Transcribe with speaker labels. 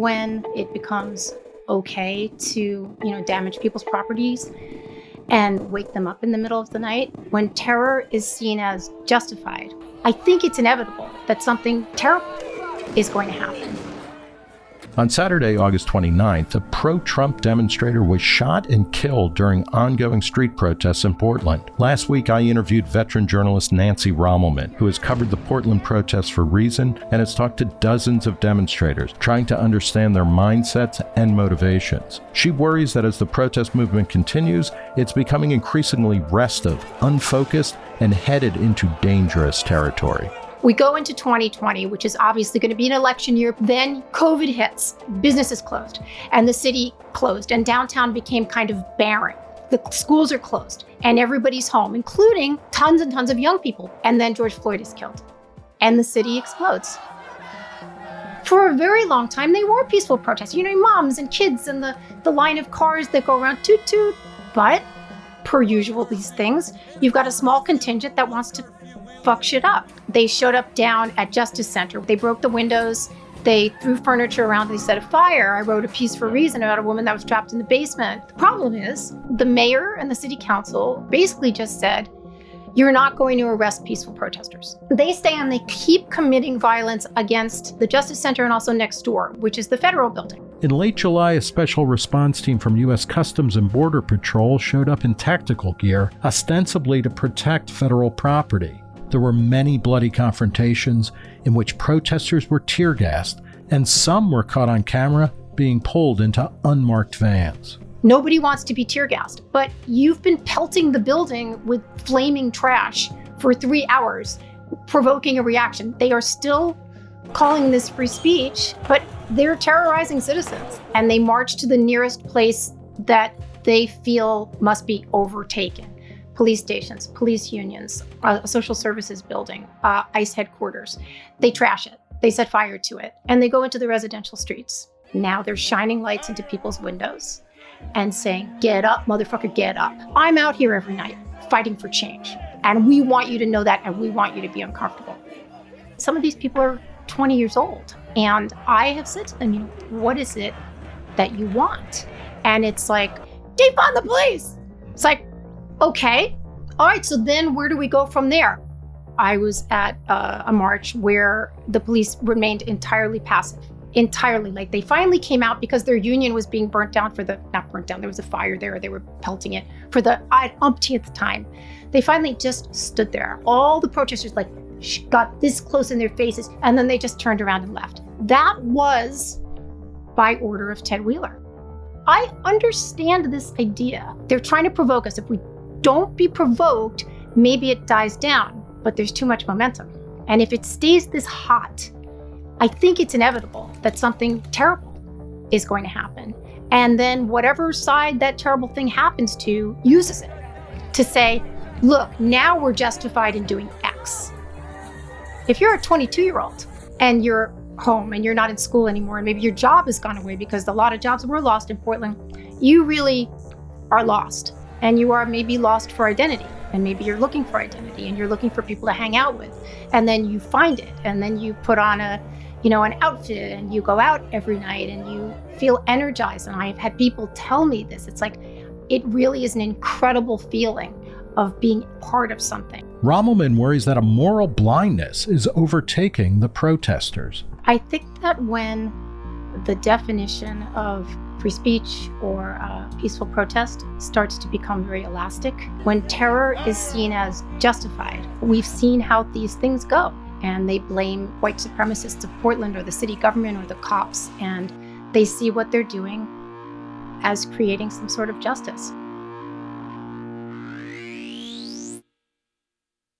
Speaker 1: when it becomes okay to, you know, damage people's properties and wake them up in the middle of the night, when terror is seen as justified, I think it's inevitable that something terrible is going to happen.
Speaker 2: On Saturday, August 29th, a pro Trump demonstrator was shot and killed during ongoing street protests in Portland. Last week, I interviewed veteran journalist Nancy Rommelmann, who has covered the Portland protests for Reason and has talked to dozens of demonstrators, trying to understand their mindsets and motivations. She worries that as the protest movement continues, it's becoming increasingly restive, unfocused, and headed into dangerous territory.
Speaker 1: We go into 2020, which is obviously going to be an election year. Then COVID hits, businesses closed, and the city closed, and downtown became kind of barren. The schools are closed, and everybody's home, including tons and tons of young people. And then George Floyd is killed, and the city explodes. For a very long time, they were peaceful protests. You know, moms and kids and the, the line of cars that go around toot toot. But per usual, these things, you've got a small contingent that wants to fuck shit up. They showed up down at Justice Center. They broke the windows. They threw furniture around. They set a fire. I wrote a piece for Reason about a woman that was trapped in the basement. The problem is the mayor and the city council basically just said, you're not going to arrest peaceful protesters. They stay and they keep committing violence against the Justice Center and also next door, which is the federal building.
Speaker 2: In late July, a special response team from U.S. Customs and Border Patrol showed up in tactical gear, ostensibly to protect federal property. There were many bloody confrontations in which protesters were tear gassed, and some were caught on camera being pulled into unmarked vans.
Speaker 1: Nobody wants to be tear gassed, but you've been pelting the building with flaming trash for three hours, provoking a reaction. They are still calling this free speech, but they're terrorizing citizens. And they march to the nearest place that they feel must be overtaken police stations, police unions, a social services building, uh, ICE headquarters. They trash it. They set fire to it. And they go into the residential streets. Now they're shining lights into people's windows and saying, get up, motherfucker, get up. I'm out here every night fighting for change. And we want you to know that and we want you to be uncomfortable. Some of these people are 20 years old. And I have said to them, you know, what is it that you want? And it's like, defund the police. It's like, Okay. All right. So then where do we go from there? I was at uh, a march where the police remained entirely passive. Entirely. Like they finally came out because their union was being burnt down for the, not burnt down, there was a fire there. They were pelting it for the umpteenth time. They finally just stood there. All the protesters like got this close in their faces and then they just turned around and left. That was by order of Ted Wheeler. I understand this idea. They're trying to provoke us. If we don't be provoked, maybe it dies down, but there's too much momentum. And if it stays this hot, I think it's inevitable that something terrible is going to happen. And then whatever side that terrible thing happens to uses it to say, look, now we're justified in doing X. If you're a 22 year old and you're home and you're not in school anymore, and maybe your job has gone away because a lot of jobs were lost in Portland, you really are lost and you are maybe lost for identity. And maybe you're looking for identity and you're looking for people to hang out with. And then you find it. And then you put on a you know an outfit and you go out every night and you feel energized. And i've had people tell me this. It's like it really is an incredible feeling of being part of something.
Speaker 2: Rommelmann worries that a moral blindness is overtaking the protesters.
Speaker 1: I think that when the definition of free speech or uh, peaceful protest starts to become very elastic. When terror is seen as justified, we've seen how these things go. And they blame white supremacists of Portland or the city government or the cops, and they see what they're doing as creating some sort of justice.